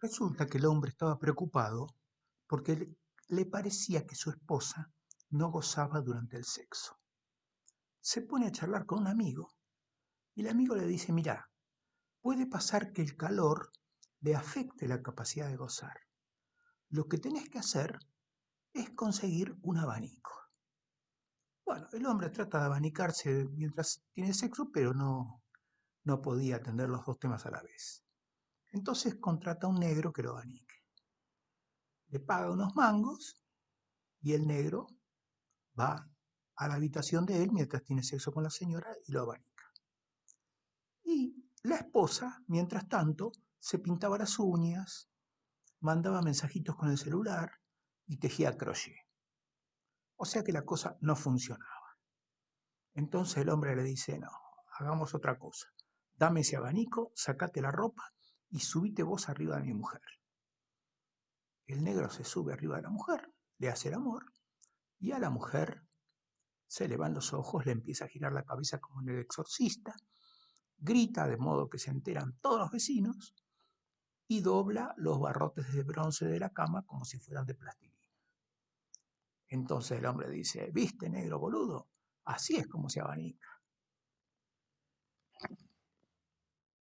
Resulta que el hombre estaba preocupado porque le, parecía que su esposa no gozaba durante el sexo. Se pone a charlar con un amigo y el amigo le dice, mira, puede pasar que el calor le afecte la capacidad de gozar. Lo que tenés que hacer es conseguir un abanico. Bueno, el hombre trata de abanicarse mientras tiene sexo, pero no, no podía atender los dos temas a la vez. Entonces contrata a un negro que lo abanique. Le paga unos mangos y el negro va a la habitación de él mientras tiene sexo con la señora y lo abanica. Y la esposa, mientras tanto, se pintaba las uñas, mandaba mensajitos con el celular y tejía crochet. O sea que la cosa no funcionaba. Entonces el hombre le dice, no, hagamos otra cosa. Dame ese abanico, sacate la ropa y subite vos arriba de mi mujer. El negro se sube arriba de la mujer, le hace el amor y a la mujer se le van los ojos, le empieza a girar la cabeza como en el exorcista, grita de modo que se enteran todos los vecinos y dobla los barrotes de bronce de la cama como si fueran de plastilina. Entonces el hombre dice, ¿viste negro boludo? Así es como se abanica.